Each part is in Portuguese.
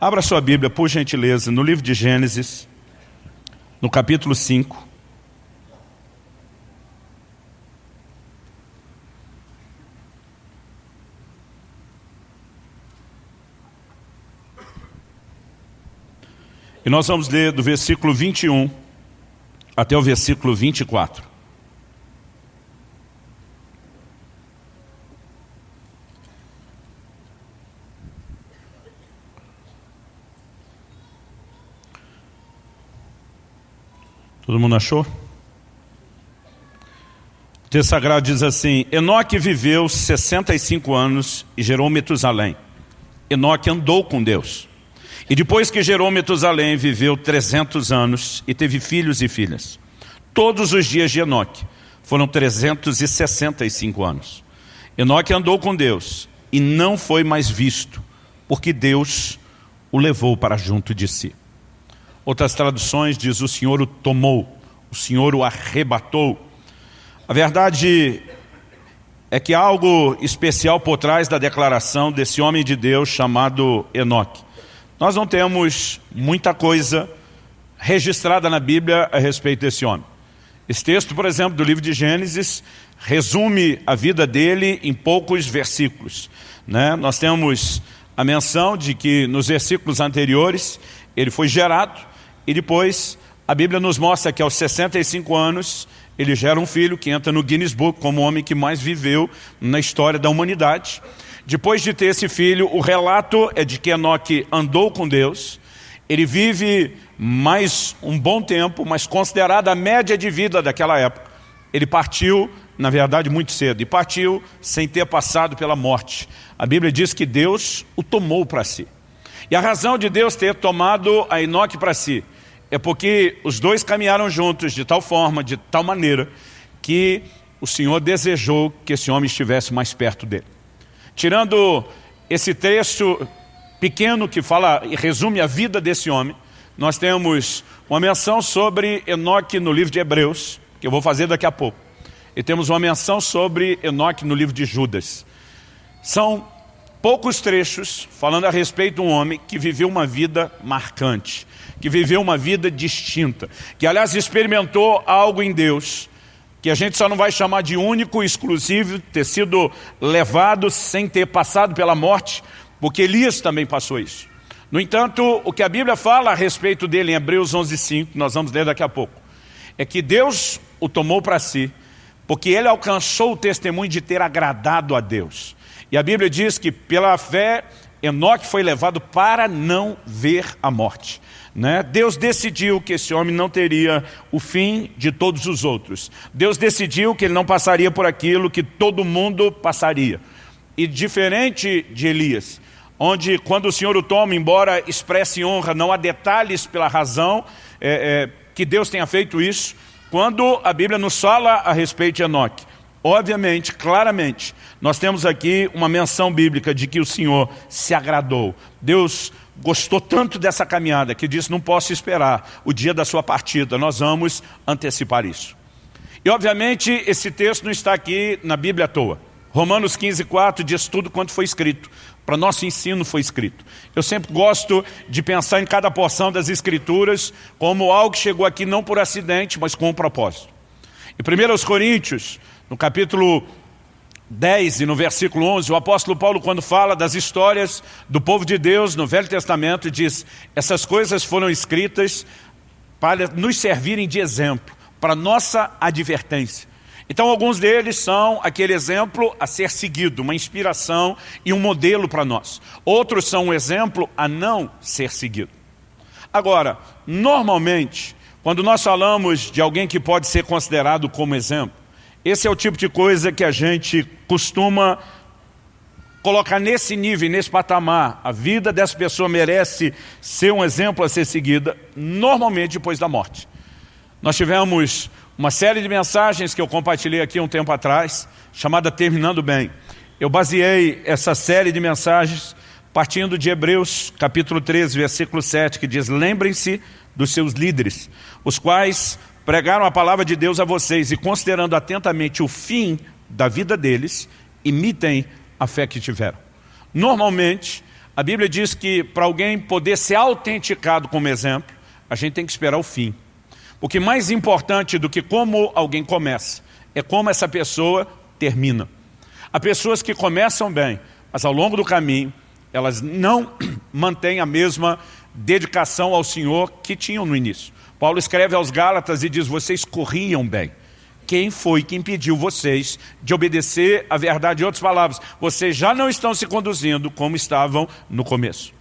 Abra sua Bíblia, por gentileza, no livro de Gênesis, no capítulo 5. E nós vamos ler do versículo 21 até o versículo 24. Todo mundo achou? O texto sagrado diz assim, Enoque viveu 65 anos e gerou Metusalém. Enoque andou com Deus. E depois que gerou Metusalém, viveu 300 anos e teve filhos e filhas. Todos os dias de Enoque foram 365 anos. Enoque andou com Deus e não foi mais visto, porque Deus o levou para junto de si. Outras traduções diz o Senhor o tomou, o Senhor o arrebatou. A verdade é que há algo especial por trás da declaração desse homem de Deus chamado Enoque. Nós não temos muita coisa registrada na Bíblia a respeito desse homem. Esse texto, por exemplo, do livro de Gênesis, resume a vida dele em poucos versículos. Né? Nós temos a menção de que nos versículos anteriores ele foi gerado, e depois, a Bíblia nos mostra que aos 65 anos, ele gera um filho que entra no Guinness Book como o homem que mais viveu na história da humanidade. Depois de ter esse filho, o relato é de que Enoque andou com Deus, ele vive mais um bom tempo, mas considerada a média de vida daquela época. Ele partiu, na verdade, muito cedo, e partiu sem ter passado pela morte. A Bíblia diz que Deus o tomou para si. E a razão de Deus ter tomado a Enoque para si é porque os dois caminharam juntos de tal forma, de tal maneira, que o Senhor desejou que esse homem estivesse mais perto dele. Tirando esse texto pequeno que fala e resume a vida desse homem, nós temos uma menção sobre Enoque no livro de Hebreus, que eu vou fazer daqui a pouco. E temos uma menção sobre Enoque no livro de Judas. São poucos trechos falando a respeito de um homem que viveu uma vida marcante que viveu uma vida distinta, que aliás experimentou algo em Deus, que a gente só não vai chamar de único, exclusivo, ter sido levado sem ter passado pela morte, porque Elias também passou isso. No entanto, o que a Bíblia fala a respeito dele em Hebreus 11.5, nós vamos ler daqui a pouco, é que Deus o tomou para si, porque ele alcançou o testemunho de ter agradado a Deus. E a Bíblia diz que pela fé, Enoque foi levado para não ver a morte. Né? Deus decidiu que esse homem não teria o fim de todos os outros. Deus decidiu que ele não passaria por aquilo que todo mundo passaria. E diferente de Elias, onde quando o Senhor o toma, embora expresse honra, não há detalhes pela razão é, é, que Deus tenha feito isso, quando a Bíblia nos fala a respeito de Enoque, obviamente, claramente, nós temos aqui uma menção bíblica de que o Senhor se agradou. Deus gostou tanto dessa caminhada que disse, não posso esperar o dia da sua partida, nós vamos antecipar isso. E obviamente esse texto não está aqui na Bíblia à toa. Romanos 15, 4 diz tudo quanto foi escrito. Para nosso ensino foi escrito. Eu sempre gosto de pensar em cada porção das escrituras como algo que chegou aqui não por acidente, mas com um propósito. Em 1 Coríntios, no capítulo 10 e no versículo 11, o apóstolo Paulo, quando fala das histórias do povo de Deus no Velho Testamento, diz, essas coisas foram escritas para nos servirem de exemplo, para nossa advertência. Então alguns deles são aquele exemplo a ser seguido, uma inspiração e um modelo para nós. Outros são um exemplo a não ser seguido. Agora, normalmente, quando nós falamos de alguém que pode ser considerado como exemplo, esse é o tipo de coisa que a gente costuma colocar nesse nível, nesse patamar. A vida dessa pessoa merece ser um exemplo a ser seguida, normalmente depois da morte. Nós tivemos uma série de mensagens que eu compartilhei aqui um tempo atrás, chamada Terminando Bem. Eu baseei essa série de mensagens partindo de Hebreus, capítulo 13, versículo 7, que diz, lembrem-se dos seus líderes, os quais pregaram a palavra de Deus a vocês e considerando atentamente o fim da vida deles, imitem a fé que tiveram. Normalmente, A Bíblia diz que para alguém poder ser autenticado como exemplo, a gente tem que esperar o fim. Porque mais importante do que como alguém começa, é como essa pessoa termina. Há pessoas que começam bem, mas ao longo do caminho, elas não mantêm a mesma dedicação ao Senhor que tinham no início. Paulo escreve aos Gálatas e diz, vocês corriam bem. Quem foi que impediu vocês de obedecer a verdade? Em outras palavras, vocês já não estão se conduzindo como estavam no começo.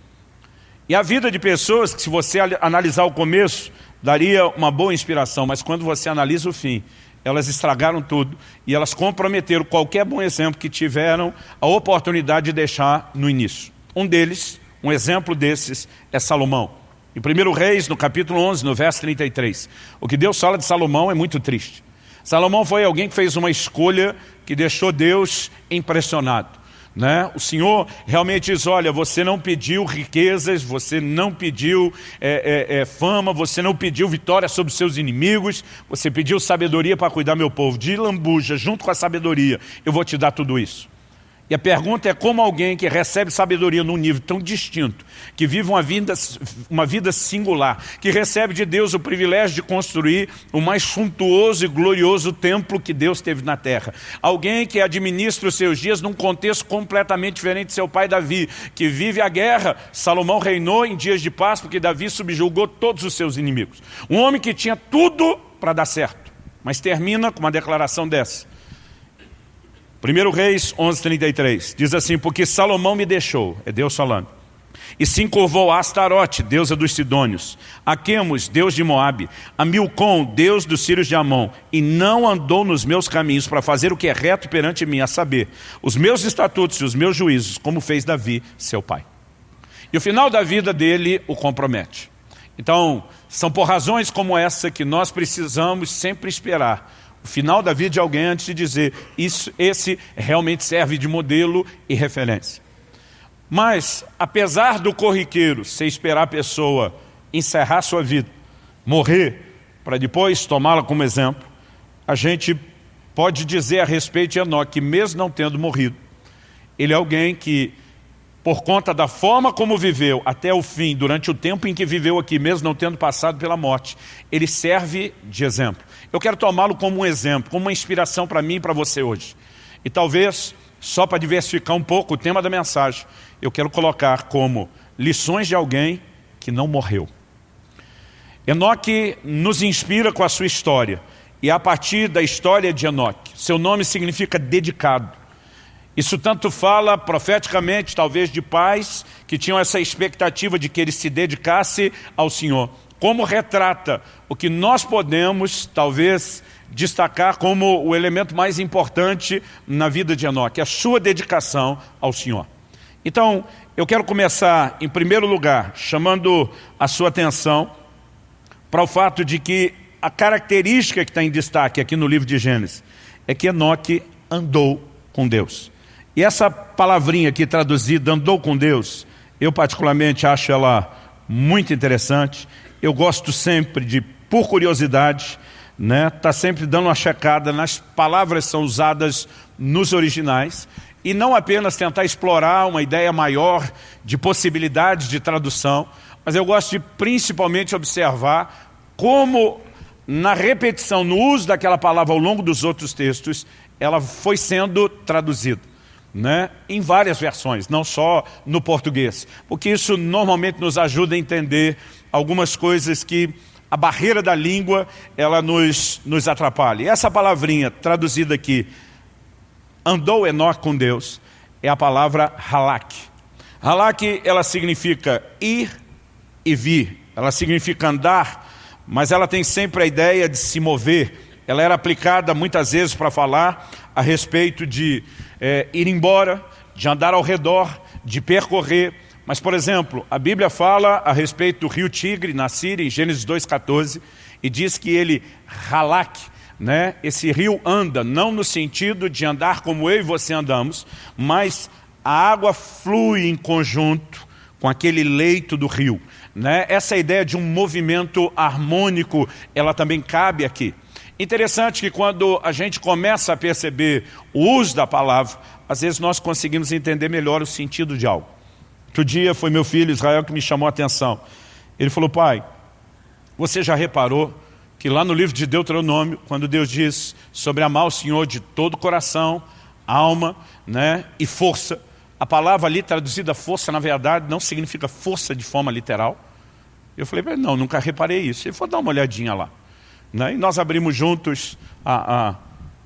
E a vida de pessoas que se você analisar o começo, daria uma boa inspiração, mas quando você analisa o fim, elas estragaram tudo e elas comprometeram qualquer bom exemplo que tiveram a oportunidade de deixar no início. Um deles, um exemplo desses, é Salomão. Em 1 Reis, no capítulo 11, no verso 33, o que Deus fala de Salomão é muito triste. Salomão foi alguém que fez uma escolha que deixou Deus impressionado. Né? O Senhor realmente diz, olha, você não pediu riquezas, você não pediu é, é, é, fama, você não pediu vitória sobre seus inimigos, você pediu sabedoria para cuidar meu povo. De lambuja, junto com a sabedoria, eu vou te dar tudo isso. E a pergunta é como alguém que recebe sabedoria num nível tão distinto, que vive uma vida, uma vida singular, que recebe de Deus o privilégio de construir o mais suntuoso e glorioso templo que Deus teve na terra. Alguém que administra os seus dias num contexto completamente diferente de seu pai Davi, que vive a guerra. Salomão reinou em dias de paz porque Davi subjugou todos os seus inimigos. Um homem que tinha tudo para dar certo, mas termina com uma declaração dessa. 1 Reis 11:33 diz assim, porque Salomão me deixou, é Deus falando, e se encurvou a Astarote, deusa dos Sidônios, a Quemos, deus de Moabe, a Milcom, deus dos Sírios de Amon, e não andou nos meus caminhos para fazer o que é reto perante mim, a saber, os meus estatutos e os meus juízos, como fez Davi, seu pai. E o final da vida dele o compromete. Então, são por razões como essa que nós precisamos sempre esperar o final da vida de alguém antes de dizer isso, esse realmente serve de modelo e referência. Mas, apesar do corriqueiro, você esperar a pessoa encerrar sua vida, morrer, para depois tomá-la como exemplo, a gente pode dizer a respeito de Enoque que mesmo não tendo morrido, ele é alguém que, por conta da forma como viveu até o fim, durante o tempo em que viveu aqui, mesmo não tendo passado pela morte, ele serve de exemplo. Eu quero tomá-lo como um exemplo, como uma inspiração para mim e para você hoje. E talvez, só para diversificar um pouco o tema da mensagem, eu quero colocar como lições de alguém que não morreu. Enoque nos inspira com a sua história. E a partir da história de Enoque, seu nome significa dedicado. Isso tanto fala profeticamente, talvez, de pais que tinham essa expectativa de que ele se dedicasse ao Senhor como retrata o que nós podemos, talvez, destacar como o elemento mais importante na vida de Enoque, a sua dedicação ao Senhor. Então, eu quero começar, em primeiro lugar, chamando a sua atenção para o fato de que a característica que está em destaque aqui no livro de Gênesis é que Enoque andou com Deus. E essa palavrinha aqui traduzida, andou com Deus, eu particularmente acho ela muito interessante eu gosto sempre de, por curiosidade, né, tá sempre dando uma checada nas palavras que são usadas nos originais e não apenas tentar explorar uma ideia maior de possibilidades de tradução, mas eu gosto de principalmente observar como na repetição, no uso daquela palavra ao longo dos outros textos, ela foi sendo traduzida. Né, em várias versões, não só no português, porque isso normalmente nos ajuda a entender algumas coisas que a barreira da língua ela nos, nos atrapalha. E essa palavrinha traduzida aqui, andou Enoque com Deus, é a palavra halak. Halak, ela significa ir e vir, ela significa andar, mas ela tem sempre a ideia de se mover. Ela era aplicada muitas vezes para falar a respeito de é, ir embora, de andar ao redor, de percorrer. Mas, por exemplo, a Bíblia fala a respeito do rio Tigre, na Síria, em Gênesis 2,14, e diz que ele, Halak, né, esse rio anda, não no sentido de andar como eu e você andamos, mas a água flui em conjunto com aquele leito do rio. Né? Essa ideia de um movimento harmônico, ela também cabe aqui. Interessante que quando a gente começa a perceber o uso da palavra, às vezes nós conseguimos entender melhor o sentido de algo. Outro dia foi meu filho Israel que me chamou a atenção. Ele falou, pai, você já reparou que lá no livro de Deuteronômio, quando Deus diz sobre amar o Senhor de todo o coração, alma né, e força, a palavra ali traduzida força, na verdade, não significa força de forma literal. Eu falei, não, nunca reparei isso. Ele falou, dá uma olhadinha lá. Né? E nós abrimos juntos a, a,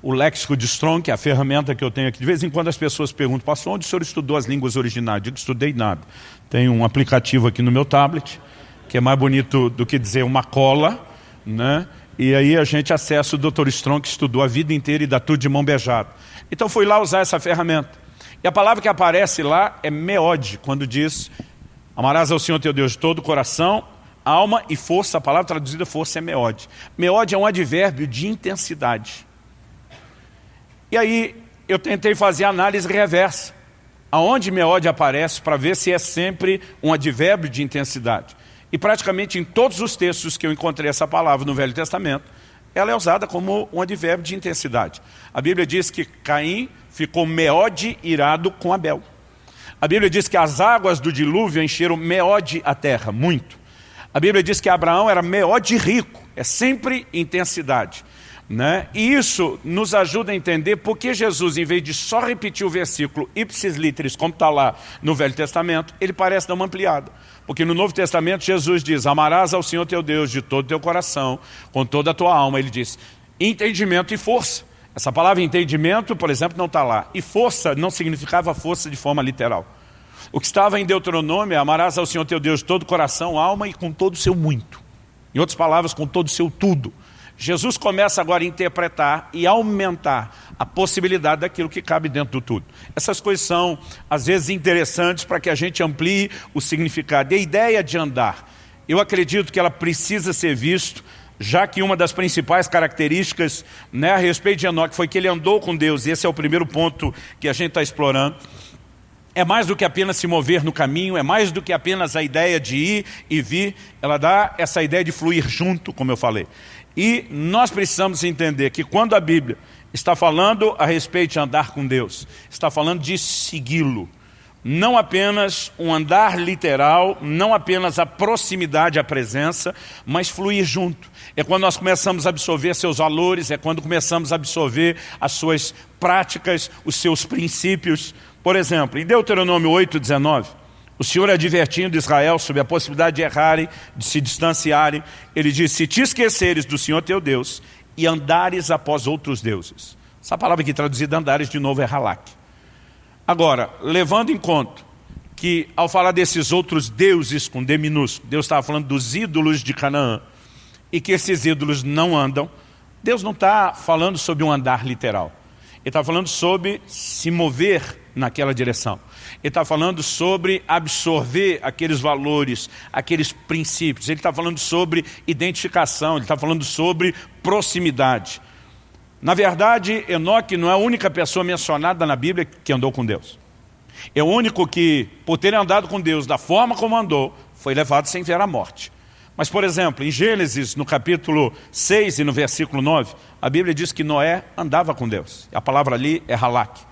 o léxico de Strong, que é a ferramenta que eu tenho aqui. De vez em quando as pessoas perguntam, pastor, onde o senhor estudou as línguas originais? Eu digo, estudei nada. Tem um aplicativo aqui no meu tablet, que é mais bonito do que dizer uma cola, né? E aí a gente acessa o Dr. Strong, que estudou a vida inteira e dá tudo de mão beijada. Então fui lá usar essa ferramenta. E a palavra que aparece lá é meode, quando diz, amarás ao Senhor teu Deus de todo o coração, alma e força, a palavra traduzida força é meode. Meode é um advérbio de intensidade. E aí eu tentei fazer análise reversa. Aonde meode aparece para ver se é sempre um advérbio de intensidade. E praticamente em todos os textos que eu encontrei essa palavra no Velho Testamento, ela é usada como um advérbio de intensidade. A Bíblia diz que Caim ficou meode irado com Abel. A Bíblia diz que as águas do dilúvio encheram meode a terra, muito. A Bíblia diz que Abraão era meode rico, é sempre intensidade. Né? E isso nos ajuda a entender por que Jesus, em vez de só repetir o versículo ipsis literis, como está lá no Velho Testamento, ele parece dar uma ampliada. Porque no Novo Testamento Jesus diz, amarás ao Senhor teu Deus de todo o teu coração, com toda a tua alma. Ele diz, entendimento e força. Essa palavra entendimento, por exemplo, não está lá. E força não significava força de forma literal. O que estava em Deuteronômio é amarás ao Senhor teu Deus de todo o coração, alma e com todo o seu muito. Em outras palavras, com todo o seu tudo. Jesus começa agora a interpretar e aumentar a possibilidade daquilo que cabe dentro do tudo. Essas coisas são, às vezes, interessantes para que a gente amplie o significado. E a ideia de andar, eu acredito que ela precisa ser visto, já que uma das principais características né, a respeito de Enoque foi que ele andou com Deus, e esse é o primeiro ponto que a gente está explorando. É mais do que apenas se mover no caminho, é mais do que apenas a ideia de ir e vir, ela dá essa ideia de fluir junto, como eu falei. E nós precisamos entender que quando a Bíblia está falando a respeito de andar com Deus, está falando de segui-lo. Não apenas um andar literal, não apenas a proximidade à presença, mas fluir junto. É quando nós começamos a absorver seus valores, é quando começamos a absorver as suas práticas, os seus princípios. Por exemplo, em Deuteronômio 8, 19, o Senhor advertindo Israel sobre a possibilidade de errarem, de se distanciarem, ele diz, se te esqueceres do Senhor teu Deus e andares após outros deuses. Essa palavra aqui traduzida andares de novo é halak. Agora, levando em conta que ao falar desses outros deuses com D minúsculo, Deus estava falando dos ídolos de Canaã, e que esses ídolos não andam, Deus não está falando sobre um andar literal. Ele está falando sobre se mover naquela direção. Ele está falando sobre absorver aqueles valores, aqueles princípios. Ele está falando sobre identificação, ele está falando sobre proximidade. Na verdade, Enoque não é a única pessoa mencionada na Bíblia que andou com Deus. É o único que, por ter andado com Deus da forma como andou, foi levado sem ver a morte. Mas, por exemplo, em Gênesis, no capítulo 6 e no versículo 9, a Bíblia diz que Noé andava com Deus. A palavra ali é halak.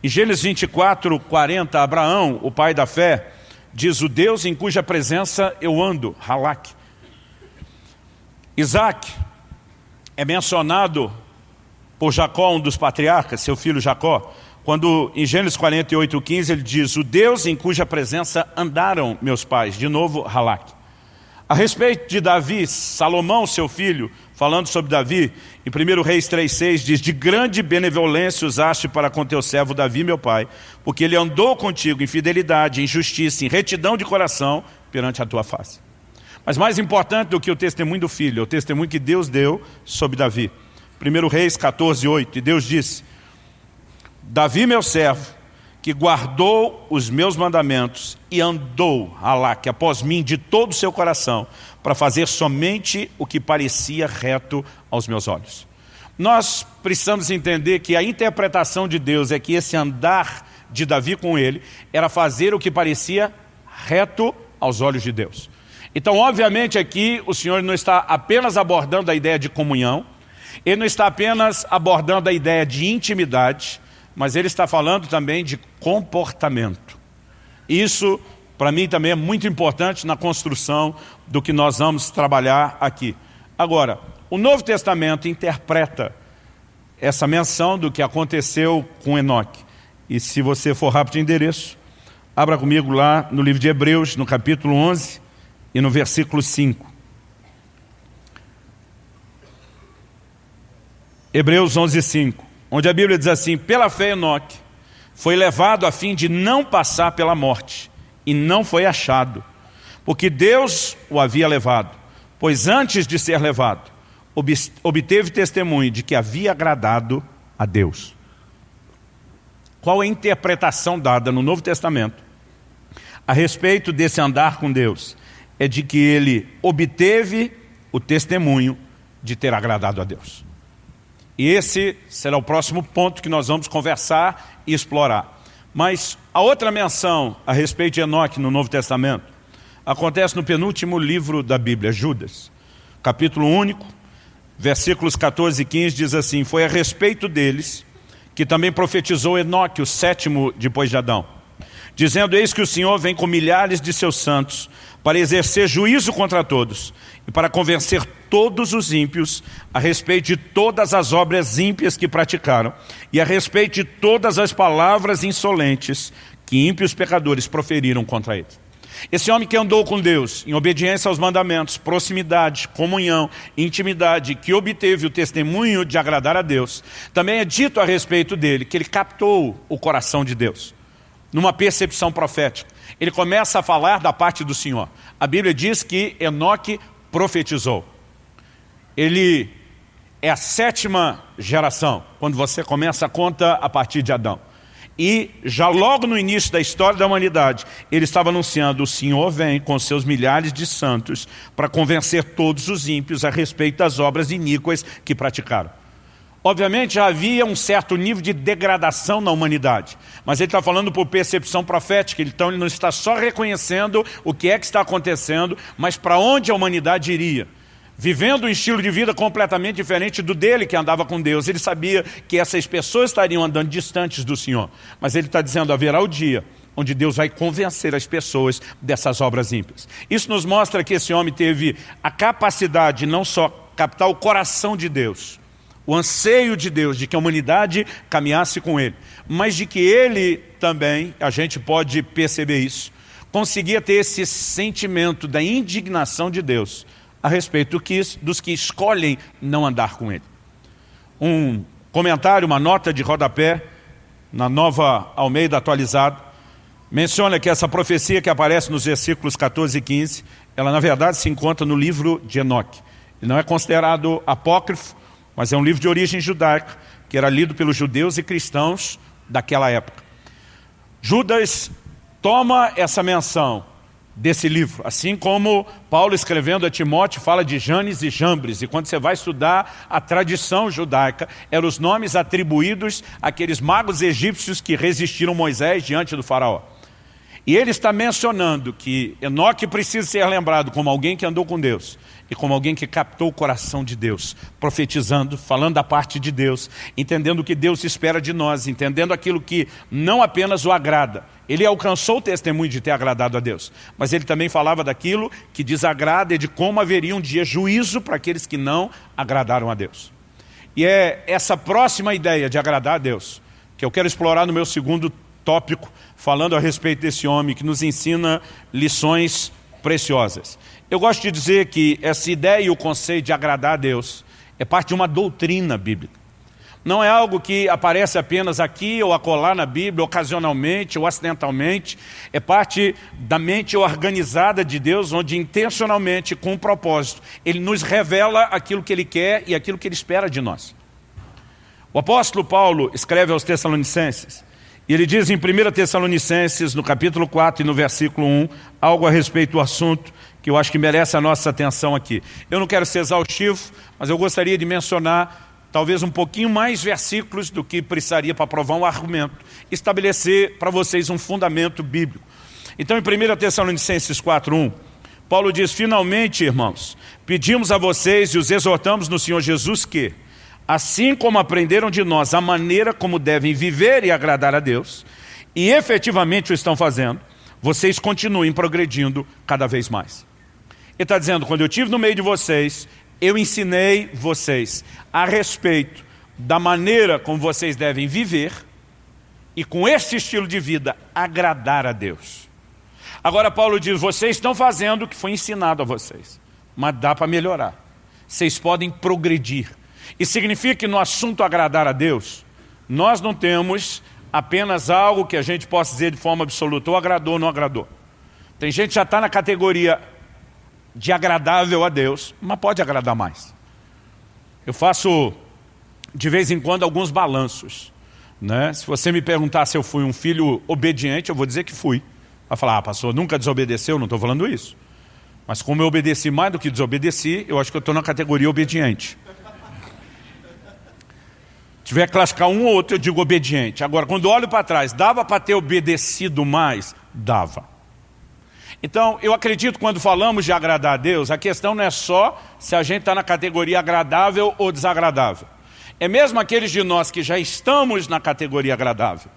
Em Gênesis 24, 40, Abraão, o pai da fé, diz o Deus em cuja presença eu ando, halak. Isaac é mencionado por Jacó, um dos patriarcas, seu filho Jacó, quando em Gênesis 48, 15 ele diz, o Deus em cuja presença andaram meus pais, de novo halak. A respeito de Davi, Salomão, seu filho, falando sobre Davi, em 1 Reis 3,6 diz, de grande benevolência usaste para com teu servo Davi, meu pai, porque ele andou contigo em fidelidade, em justiça, em retidão de coração perante a tua face. Mas mais importante do que o testemunho do filho, é o testemunho que Deus deu sobre Davi. 1 Reis 14,8, e Deus disse, Davi, meu servo, que guardou os meus mandamentos e andou, Alá, que após mim, de todo o seu coração, para fazer somente o que parecia reto aos meus olhos. Nós precisamos entender que a interpretação de Deus é que esse andar de Davi com ele era fazer o que parecia reto aos olhos de Deus. Então, obviamente, aqui o Senhor não está apenas abordando a ideia de comunhão, ele não está apenas abordando a ideia de intimidade, mas ele está falando também de comportamento. Isso para mim também é muito importante na construção do que nós vamos trabalhar aqui. Agora, o Novo Testamento interpreta essa menção do que aconteceu com Enoque. E se você for rápido de endereço, abra comigo lá no livro de Hebreus, no capítulo 11 e no versículo 5. Hebreus 11, 5, onde a Bíblia diz assim, pela fé Enoque foi levado a fim de não passar pela morte, e não foi achado, porque Deus o havia levado, pois antes de ser levado, obteve testemunho de que havia agradado a Deus. Qual a interpretação dada no Novo Testamento a respeito desse andar com Deus? É de que ele obteve o testemunho de ter agradado a Deus. E esse será o próximo ponto que nós vamos conversar e explorar. Mas a outra menção a respeito de Enoque no Novo Testamento acontece no penúltimo livro da Bíblia, Judas. Capítulo único, versículos 14 e 15 diz assim, Foi a respeito deles que também profetizou Enoque, o sétimo depois de Adão, dizendo, eis que o Senhor vem com milhares de seus santos para exercer juízo contra todos e para convencer todos os ímpios a respeito de todas as obras ímpias que praticaram e a respeito de todas as palavras insolentes que ímpios pecadores proferiram contra ele. Esse homem que andou com Deus em obediência aos mandamentos, proximidade, comunhão, intimidade, que obteve o testemunho de agradar a Deus, também é dito a respeito dele que ele captou o coração de Deus, numa percepção profética. Ele começa a falar da parte do Senhor. A Bíblia diz que Enoque profetizou. Ele é a sétima geração, quando você começa a conta a partir de Adão. E já logo no início da história da humanidade, ele estava anunciando, o Senhor vem com seus milhares de santos para convencer todos os ímpios a respeito das obras iníquas que praticaram. Obviamente já havia um certo nível de degradação na humanidade, mas ele está falando por percepção profética, então ele não está só reconhecendo o que é que está acontecendo, mas para onde a humanidade iria vivendo um estilo de vida completamente diferente do dele que andava com Deus. Ele sabia que essas pessoas estariam andando distantes do Senhor. Mas ele está dizendo, haverá o dia onde Deus vai convencer as pessoas dessas obras ímpias. Isso nos mostra que esse homem teve a capacidade de não só captar o coração de Deus, o anseio de Deus, de que a humanidade caminhasse com ele, mas de que ele também, a gente pode perceber isso, conseguia ter esse sentimento da indignação de Deus a respeito dos que escolhem não andar com ele. Um comentário, uma nota de rodapé, na nova Almeida atualizada, menciona que essa profecia que aparece nos versículos 14 e 15, ela na verdade se encontra no livro de Enoque. Ele não é considerado apócrifo, mas é um livro de origem judaica, que era lido pelos judeus e cristãos daquela época. Judas toma essa menção desse livro. Assim como Paulo escrevendo a Timóteo fala de Janes e Jambres. E quando você vai estudar a tradição judaica, eram os nomes atribuídos àqueles magos egípcios que resistiram Moisés diante do faraó. E ele está mencionando que Enoque precisa ser lembrado como alguém que andou com Deus e como alguém que captou o coração de Deus, profetizando, falando da parte de Deus, entendendo o que Deus espera de nós, entendendo aquilo que não apenas o agrada. Ele alcançou o testemunho de ter agradado a Deus, mas ele também falava daquilo que desagrada e de como haveria um dia juízo para aqueles que não agradaram a Deus. E é essa próxima ideia de agradar a Deus que eu quero explorar no meu segundo tópico, falando a respeito desse homem que nos ensina lições preciosas. Eu gosto de dizer que essa ideia e o conceito de agradar a Deus é parte de uma doutrina bíblica. Não é algo que aparece apenas aqui ou acolá na Bíblia, ocasionalmente ou acidentalmente. É parte da mente organizada de Deus, onde intencionalmente, com um propósito, Ele nos revela aquilo que Ele quer e aquilo que Ele espera de nós. O apóstolo Paulo escreve aos Tessalonicenses, e ele diz em 1 Tessalonicenses, no capítulo 4 e no versículo 1, algo a respeito do assunto que eu acho que merece a nossa atenção aqui. Eu não quero ser exaustivo, mas eu gostaria de mencionar talvez um pouquinho mais versículos do que precisaria para provar um argumento, estabelecer para vocês um fundamento bíblico. Então, em 1 Tessalonicenses 4.1, Paulo diz, finalmente, irmãos, pedimos a vocês e os exortamos no Senhor Jesus que, assim como aprenderam de nós a maneira como devem viver e agradar a Deus, e efetivamente o estão fazendo, vocês continuem progredindo cada vez mais. Ele está dizendo, quando eu estive no meio de vocês, eu ensinei vocês a respeito da maneira como vocês devem viver e com esse estilo de vida agradar a Deus. Agora Paulo diz, vocês estão fazendo o que foi ensinado a vocês, mas dá para melhorar. Vocês podem progredir. E significa que no assunto agradar a Deus, nós não temos apenas algo que a gente possa dizer de forma absoluta, ou agradou ou não agradou. Tem gente que já está na categoria de agradável a Deus, mas pode agradar mais. Eu faço, de vez em quando, alguns balanços. Né? Se você me perguntar se eu fui um filho obediente, eu vou dizer que fui. Vai falar, ah, pastor, nunca desobedeceu? Não estou falando isso. Mas como eu obedeci mais do que desobedeci, eu acho que eu estou na categoria obediente tiver que classificar um ou outro, eu digo obediente. Agora, quando olho para trás, dava para ter obedecido mais? Dava. Então, eu acredito quando falamos de agradar a Deus, a questão não é só se a gente está na categoria agradável ou desagradável. É mesmo aqueles de nós que já estamos na categoria agradável.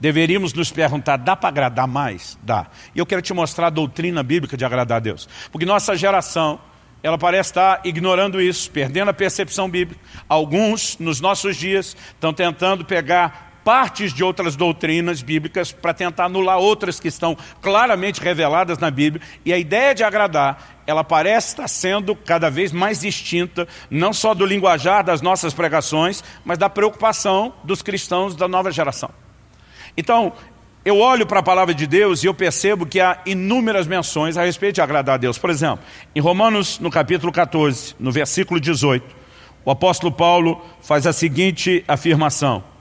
Deveríamos nos perguntar, dá para agradar mais? Dá. E eu quero te mostrar a doutrina bíblica de agradar a Deus. Porque nossa geração ela parece estar ignorando isso, perdendo a percepção bíblica. Alguns, nos nossos dias, estão tentando pegar partes de outras doutrinas bíblicas para tentar anular outras que estão claramente reveladas na Bíblia. E a ideia de agradar, ela parece estar sendo cada vez mais distinta, não só do linguajar das nossas pregações, mas da preocupação dos cristãos da nova geração. Então, eu olho para a palavra de Deus e eu percebo que há inúmeras menções a respeito de agradar a Deus. Por exemplo, em Romanos, no capítulo 14, no versículo 18, o apóstolo Paulo faz a seguinte afirmação.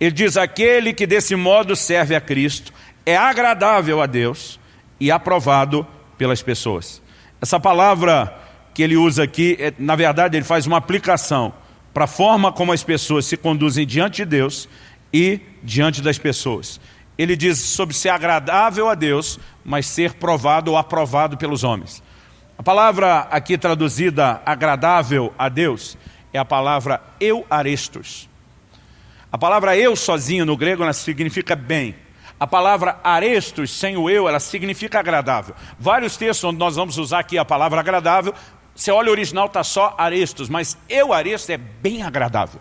Ele diz, aquele que desse modo serve a Cristo é agradável a Deus e aprovado pelas pessoas. Essa palavra que ele usa aqui, é, na verdade ele faz uma aplicação para a forma como as pessoas se conduzem diante de Deus e diante das pessoas ele diz sobre ser agradável a Deus, mas ser provado ou aprovado pelos homens. A palavra aqui traduzida agradável a Deus é a palavra eu arestos. A palavra eu sozinho no grego ela significa bem. A palavra arestos, sem o eu, ela significa agradável. Vários textos onde nós vamos usar aqui a palavra agradável, você olha o original está só arestos, mas eu aresto é bem agradável.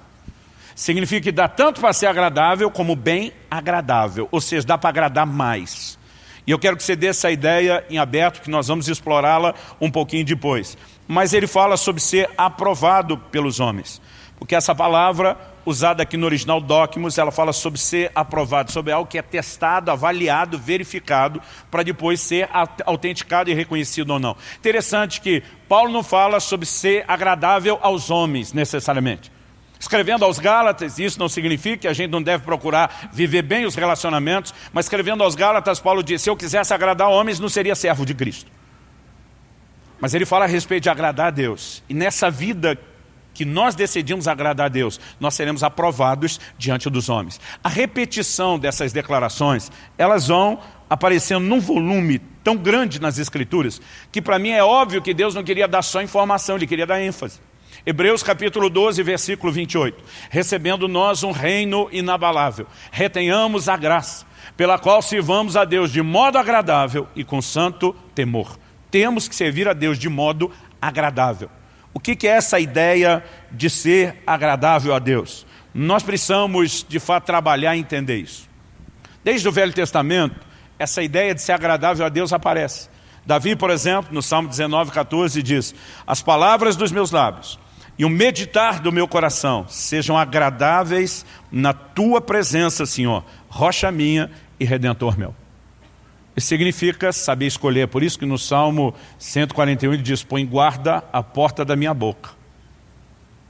Significa que dá tanto para ser agradável como bem agradável. Ou seja, dá para agradar mais. E eu quero que você dê essa ideia em aberto, que nós vamos explorá-la um pouquinho depois. Mas ele fala sobre ser aprovado pelos homens. Porque essa palavra, usada aqui no original Docmus, ela fala sobre ser aprovado, sobre algo que é testado, avaliado, verificado, para depois ser autenticado e reconhecido ou não. Interessante que Paulo não fala sobre ser agradável aos homens, necessariamente. Escrevendo aos Gálatas, isso não significa que a gente não deve procurar viver bem os relacionamentos, mas escrevendo aos Gálatas, Paulo diz, se eu quisesse agradar homens, não seria servo de Cristo. Mas ele fala a respeito de agradar a Deus. E nessa vida que nós decidimos agradar a Deus, nós seremos aprovados diante dos homens. A repetição dessas declarações, elas vão aparecendo num volume tão grande nas Escrituras, que para mim é óbvio que Deus não queria dar só informação, Ele queria dar ênfase. Hebreus capítulo 12, versículo 28. Recebendo nós um reino inabalável, retenhamos a graça, pela qual sirvamos a Deus de modo agradável e com santo temor. Temos que servir a Deus de modo agradável. O que é essa ideia de ser agradável a Deus? Nós precisamos, de fato, trabalhar e entender isso. Desde o Velho Testamento, essa ideia de ser agradável a Deus aparece. Davi, por exemplo, no Salmo 19, 14, diz, as palavras dos meus lábios e o meditar do meu coração sejam agradáveis na tua presença, Senhor, rocha minha e redentor meu. Significa saber escolher, por isso que no Salmo 141 ele diz, põe guarda a porta da minha boca.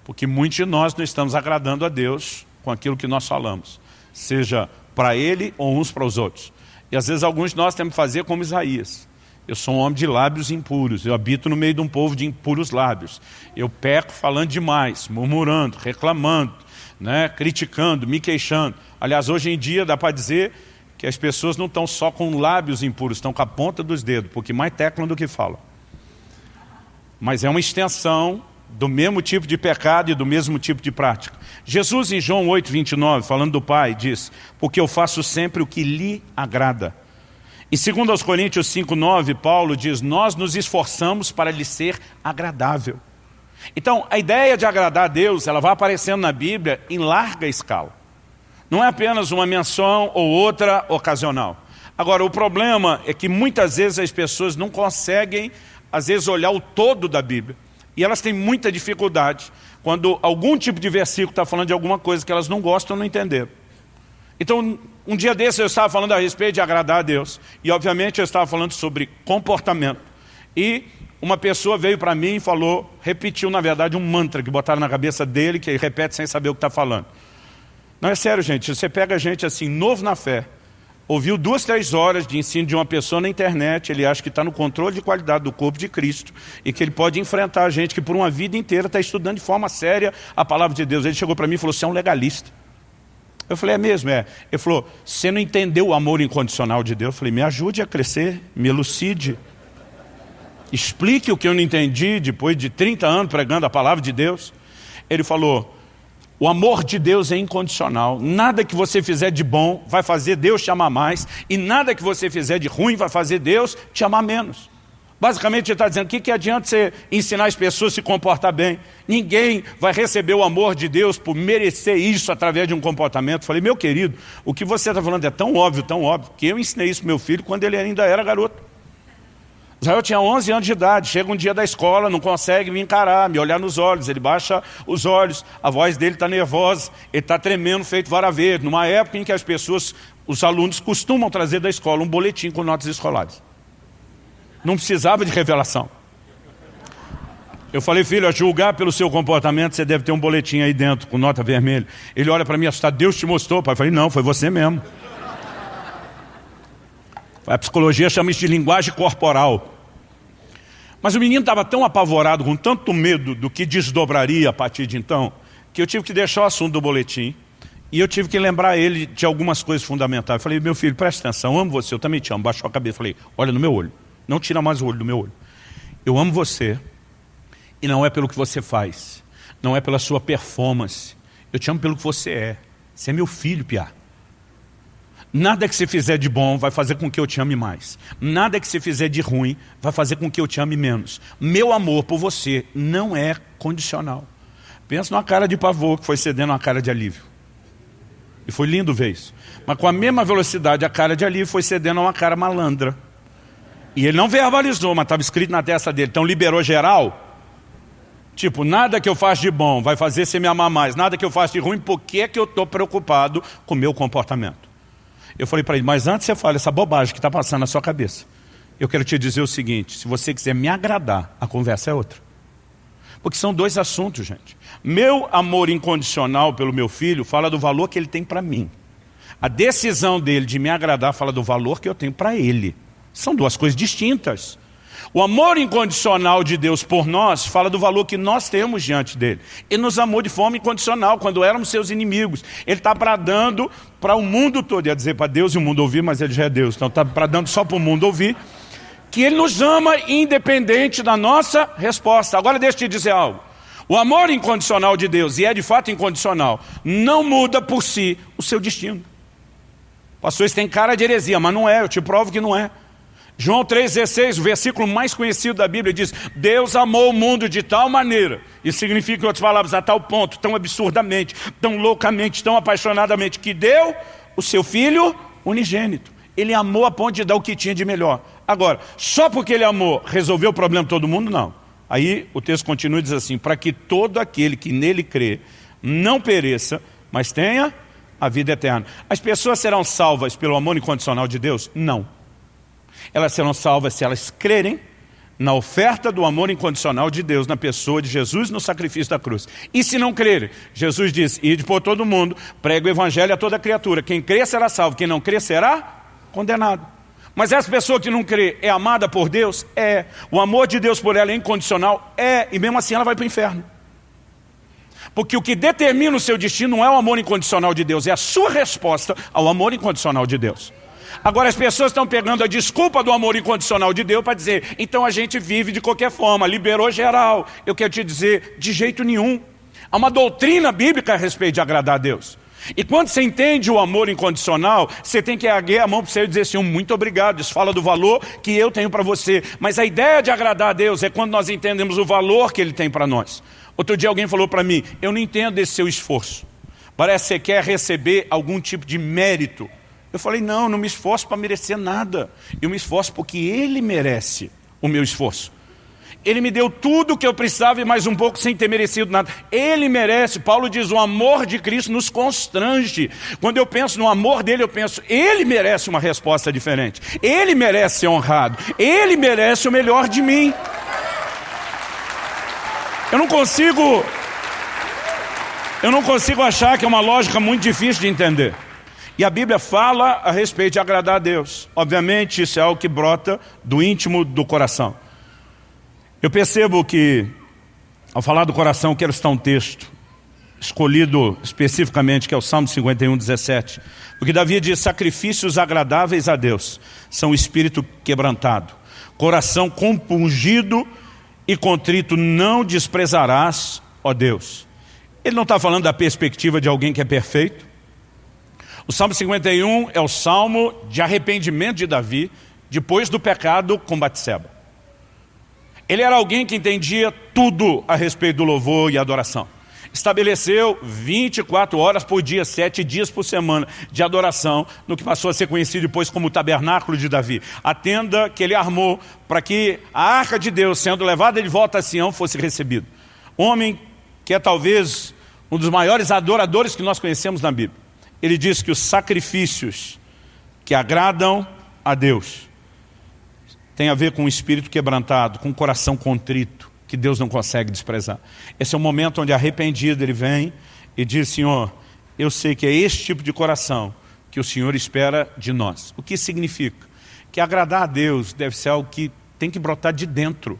Porque muitos de nós não estamos agradando a Deus com aquilo que nós falamos, seja para Ele ou uns para os outros. E às vezes alguns de nós temos que fazer como Isaías. Eu sou um homem de lábios impuros, eu habito no meio de um povo de impuros lábios. Eu peco falando demais, murmurando, reclamando, né, criticando, me queixando. Aliás, hoje em dia dá para dizer que as pessoas não estão só com lábios impuros, estão com a ponta dos dedos, porque mais teclam do que falam. Mas é uma extensão do mesmo tipo de pecado e do mesmo tipo de prática. Jesus em João 8, 29, falando do Pai, diz, porque eu faço sempre o que lhe agrada E segundo aos Coríntios 5,9, Paulo diz, nós nos esforçamos para lhe ser agradável. Então, a ideia de agradar a Deus, ela vai aparecendo na Bíblia em larga escala. Não é apenas uma menção ou outra ocasional. Agora, o problema é que muitas vezes as pessoas não conseguem, às vezes, olhar o todo da Bíblia. E elas têm muita dificuldade quando algum tipo de versículo está falando de alguma coisa que elas não gostam ou não entenderam. Então, um dia desse eu estava falando a respeito de agradar a Deus. E, obviamente, eu estava falando sobre comportamento. E uma pessoa veio para mim e falou, repetiu, na verdade, um mantra que botaram na cabeça dele, que ele repete sem saber o que está falando. Não, é sério, gente. Você pega gente assim, novo na fé, ouviu duas, três horas de ensino de uma pessoa na internet, ele acha que está no controle de qualidade do corpo de Cristo e que ele pode enfrentar a gente que por uma vida inteira está estudando de forma séria a palavra de Deus. Ele chegou para mim e falou, você é um legalista. Eu falei, é mesmo, é. Ele falou, você não entendeu o amor incondicional de Deus? Eu falei, me ajude a crescer, me elucide. Explique o que eu não entendi depois de 30 anos pregando a palavra de Deus. Ele falou, o amor de Deus é incondicional. Nada que você fizer de bom vai fazer Deus te amar mais. E nada que você fizer de ruim vai fazer Deus te amar menos. Basicamente ele está dizendo, o que, que adianta você ensinar as pessoas a se comportar bem? Ninguém vai receber o amor de Deus por merecer isso através de um comportamento. Falei, meu querido, o que você está falando é tão óbvio, tão óbvio, que eu ensinei isso meu filho quando ele ainda era garoto. Israel tinha 11 anos de idade, chega um dia da escola, não consegue me encarar, me olhar nos olhos, ele baixa os olhos, a voz dele está nervosa, ele está tremendo, feito vara verde, numa época em que as pessoas, os alunos costumam trazer da escola um boletim com notas escolares. Não precisava de revelação. Eu falei, filho, a julgar pelo seu comportamento, você deve ter um boletim aí dentro, com nota vermelha. Ele olha para mim assustado, Deus te mostrou, pai. Eu falei, não, foi você mesmo. A psicologia chama isso de linguagem corporal. Mas o menino estava tão apavorado, com tanto medo do que desdobraria a partir de então, que eu tive que deixar o assunto do boletim e eu tive que lembrar ele de algumas coisas fundamentais. Eu falei, meu filho, presta atenção, eu amo você, eu também te amo. Baixou a cabeça, falei, olha no meu olho. Não tira mais o olho do meu olho. Eu amo você e não é pelo que você faz. Não é pela sua performance. Eu te amo pelo que você é. Você é meu filho, Piá. Nada que você fizer de bom vai fazer com que eu te ame mais. Nada que você fizer de ruim vai fazer com que eu te ame menos. Meu amor por você não é condicional. Pensa numa cara de pavor que foi cedendo uma cara de alívio. E foi lindo ver isso. Mas com a mesma velocidade, a cara de alívio foi cedendo a uma cara malandra. E ele não verbalizou, mas estava escrito na testa dele. Então liberou geral. Tipo, nada que eu faço de bom vai fazer você me amar mais. Nada que eu faço de ruim, por que, que eu estou preocupado com o meu comportamento? Eu falei para ele, mas antes você fala essa bobagem que está passando na sua cabeça. Eu quero te dizer o seguinte, se você quiser me agradar, a conversa é outra. Porque são dois assuntos, gente. Meu amor incondicional pelo meu filho fala do valor que ele tem para mim. A decisão dele de me agradar fala do valor que eu tenho para ele. São duas coisas distintas. O amor incondicional de Deus por nós fala do valor que nós temos diante dele. Ele nos amou de forma incondicional quando éramos seus inimigos. Ele está bradando para o mundo todo, ia dizer para Deus e o mundo ouvir, mas ele já é Deus, então está bradando só para o mundo ouvir, que ele nos ama independente da nossa resposta. Agora deixa eu te dizer algo. O amor incondicional de Deus, e é de fato incondicional, não muda por si o seu destino. Pastor, isso tem cara de heresia, mas não é, eu te provo que não é. João 3,16, o versículo mais conhecido da Bíblia diz Deus amou o mundo de tal maneira Isso significa, em outras palavras, a tal ponto Tão absurdamente, tão loucamente, tão apaixonadamente Que deu o seu Filho unigênito. Ele amou a ponto de dar o que tinha de melhor. Agora, só porque ele amou Resolveu o problema de todo mundo? Não. Aí o texto continua e diz assim Para que todo aquele que nele crê Não pereça, mas tenha a vida eterna As pessoas serão salvas pelo amor incondicional de Deus? Não elas serão salvas se elas crerem na oferta do amor incondicional de Deus, na pessoa de Jesus no sacrifício da cruz. E se não crerem, Jesus diz, ide por todo mundo, prega o evangelho a toda criatura. Quem crê será salvo, quem não crê será condenado. Mas essa pessoa que não crê é amada por Deus? É. O amor de Deus por ela é incondicional? É. E mesmo assim ela vai para o inferno. Porque o que determina o seu destino não é o amor incondicional de Deus, é a sua resposta ao amor incondicional de Deus. Agora as pessoas estão pegando a desculpa do amor incondicional de Deus para dizer, então a gente vive de qualquer forma, liberou geral. Eu quero te dizer, de jeito nenhum. Há uma doutrina bíblica a respeito de agradar a Deus. E quando você entende o amor incondicional, você tem que erguer a mão para você e dizer assim, muito obrigado, isso fala do valor que eu tenho para você. Mas a ideia de agradar a Deus é quando nós entendemos o valor que Ele tem para nós. Outro dia alguém falou para mim, eu não entendo esse seu esforço. Parece que você quer receber algum tipo de mérito. Eu falei, não, não me esforço para merecer nada. Eu me esforço porque Ele merece o meu esforço. Ele me deu tudo o que eu precisava e mais um pouco sem ter merecido nada. Ele merece. Paulo diz, o amor de Cristo nos constrange. Quando eu penso no amor dele, eu penso, ele merece uma resposta diferente. Ele merece ser honrado. Ele merece o melhor de mim. Eu não consigo... Eu não consigo achar que é uma lógica muito difícil de entender. E a Bíblia fala a respeito de agradar a Deus. Obviamente, isso é algo que brota do íntimo do coração. Eu percebo que, ao falar do coração, quero citar um texto escolhido especificamente, que é o Salmo 51, 17. Porque Davi diz, sacrifícios agradáveis a Deus são espírito quebrantado, coração compungido e contrito não desprezarás, ó Deus. Ele não está falando da perspectiva de alguém que é perfeito. O Salmo 51 é o salmo de arrependimento de Davi, depois do pecado com Batseba. Ele era alguém que entendia tudo a respeito do louvor e adoração. Estabeleceu 24 horas por dia, 7 dias por semana de adoração, no que passou a ser conhecido depois como o tabernáculo de Davi. A tenda que ele armou para que a arca de Deus, sendo levada de volta a Sião, fosse recebida. Homem que é talvez um dos maiores adoradores que nós conhecemos na Bíblia. Ele diz que os sacrifícios que agradam a Deus tem a ver com o espírito quebrantado, com o coração contrito, que Deus não consegue desprezar. Esse é o momento onde arrependido ele vem e diz, Senhor, eu sei que é esse tipo de coração que o Senhor espera de nós. O que significa? Que agradar a Deus deve ser algo que tem que brotar de dentro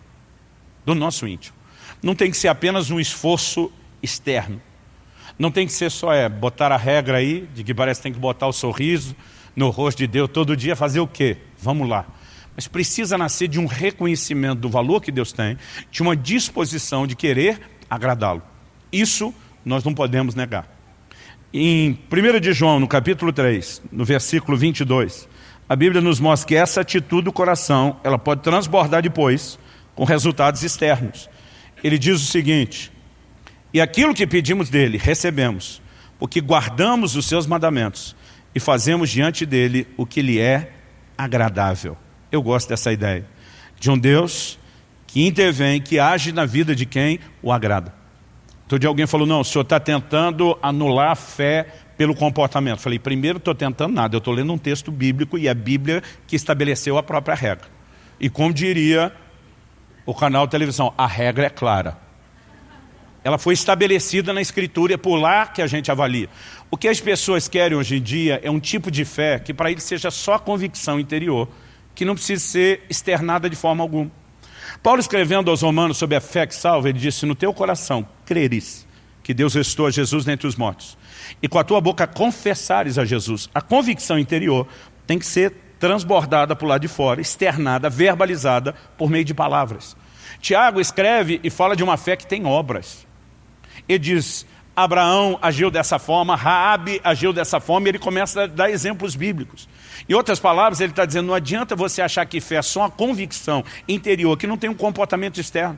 do nosso íntimo. Não tem que ser apenas um esforço externo. Não tem que ser só é, botar a regra aí, de que parece que tem que botar o sorriso no rosto de Deus todo dia, fazer o quê? Vamos lá mas precisa nascer de um reconhecimento do valor que Deus tem, de uma disposição de querer agradá-lo. Isso nós não podemos negar. Em 1 de João, no capítulo 3, no versículo 22, a Bíblia nos mostra que essa atitude do coração, ela pode transbordar depois com resultados externos. Ele diz o seguinte, e aquilo que pedimos dele, recebemos, porque guardamos os seus mandamentos e fazemos diante dele o que lhe é agradável. Eu gosto dessa ideia. De um Deus que intervém, que age na vida de quem o agrada. Todo dia alguém falou, não, o senhor está tentando anular a fé pelo comportamento. Falei, primeiro estou tentando nada, eu estou lendo um texto bíblico e é a Bíblia que estabeleceu a própria regra. E como diria o canal de televisão, a regra é clara. Ela foi estabelecida na Escritura, é por lá que a gente avalia. O que as pessoas querem hoje em dia é um tipo de fé que para eles seja só convicção interior que não precisa ser externada de forma alguma. Paulo escrevendo aos romanos sobre a fé que salva, ele disse, no teu coração creres que Deus restou a Jesus dentre os mortos, e com a tua boca confessares a Jesus. A convicção interior tem que ser transbordada para o lado de fora, externada, verbalizada por meio de palavras. Tiago escreve e fala de uma fé que tem obras. Ele diz, Abraão agiu dessa forma, Raabe agiu dessa forma, e ele começa a dar exemplos bíblicos. Em outras palavras, ele está dizendo, não adianta você achar que fé é só uma convicção interior, que não tem um comportamento externo.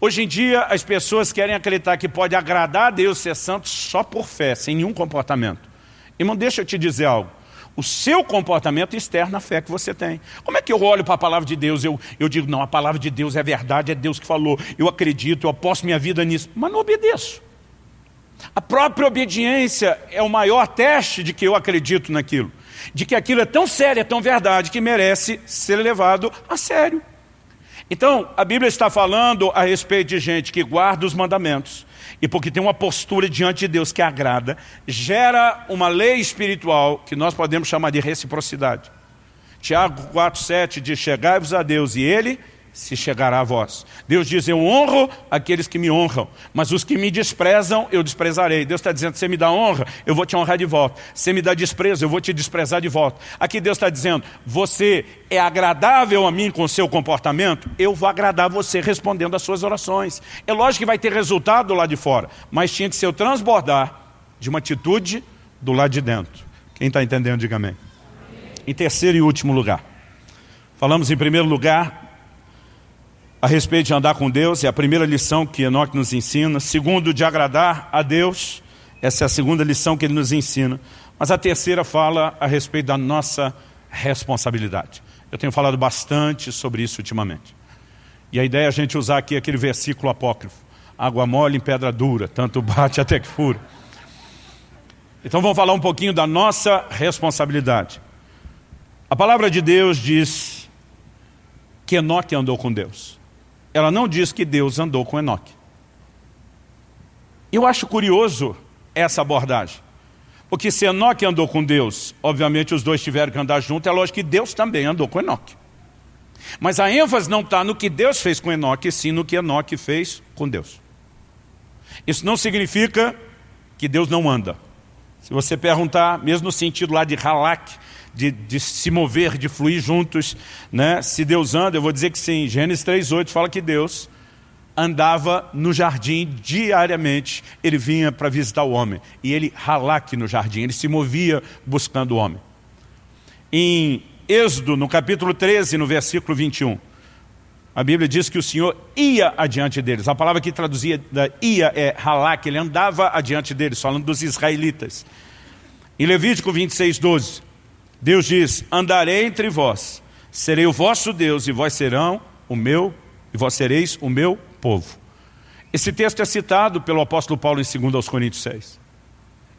Hoje em dia, as pessoas querem acreditar que pode agradar a Deus ser santo só por fé, sem nenhum comportamento. Irmão, deixa eu te dizer algo. O seu comportamento externa a fé que você tem. Como é que eu olho para a palavra de Deus? Eu, eu digo, não, a palavra de Deus é verdade, é Deus que falou. Eu acredito, eu aposto minha vida nisso. Mas não obedeço. A própria obediência é o maior teste de que eu acredito naquilo de que aquilo é tão sério, é tão verdade, que merece ser levado a sério. Então, a Bíblia está falando a respeito de gente que guarda os mandamentos, e porque tem uma postura diante de Deus que agrada, gera uma lei espiritual que nós podemos chamar de reciprocidade. Tiago 4,7 diz, chegai-vos a Deus e Ele se chegará a vós. Deus diz, eu honro aqueles que me honram, mas os que me desprezam, eu desprezarei. Deus está dizendo, você me dá honra, eu vou te honrar de volta. Você me dá desprezo, eu vou te desprezar de volta. Aqui Deus está dizendo, você é agradável a mim com o seu comportamento, eu vou agradar você respondendo às suas orações. É lógico que vai ter resultado lá de fora, mas tinha que ser o transbordar de uma atitude do lado de dentro. Quem está entendendo, diga amém. Em terceiro e último lugar. Falamos em primeiro lugar a respeito de andar com Deus, é a primeira lição que Enoque nos ensina. Segundo, de agradar a Deus, essa é a segunda lição que ele nos ensina. Mas a terceira fala a respeito da nossa responsabilidade. Eu tenho falado bastante sobre isso ultimamente. E a ideia é a gente usar aqui aquele versículo apócrifo. Água mole em pedra dura, tanto bate até que fura. Então vamos falar um pouquinho da nossa responsabilidade. A palavra de Deus diz que Enoque andou com Deus. Ela não diz que Deus andou com Enoque. Eu acho curioso essa abordagem. Porque se Enoque andou com Deus, obviamente os dois tiveram que andar juntos, é lógico que Deus também andou com Enoque. Mas a ênfase não está no que Deus fez com Enoque, sim no que Enoque fez com Deus. Isso não significa que Deus não anda. Se você perguntar, mesmo no sentido lá de halak, de, de, se mover, de fluir juntos, né? se Deus anda, eu vou dizer que sim. Gênesis 3,8 fala que Deus andava no jardim diariamente, ele vinha para visitar o homem, e ele halak no jardim, ele se movia buscando o homem. Em Êxodo, no capítulo 13, no versículo 21, a Bíblia diz que o Senhor ia adiante deles. A palavra que traduzia ia é halak, ele andava adiante deles, falando dos israelitas. Em Levítico 26, 12, Deus diz, andarei entre vós, serei o vosso Deus e vós serão o meu, e vós sereis o meu povo. Esse texto é citado pelo apóstolo Paulo em 2 aos Coríntios 6.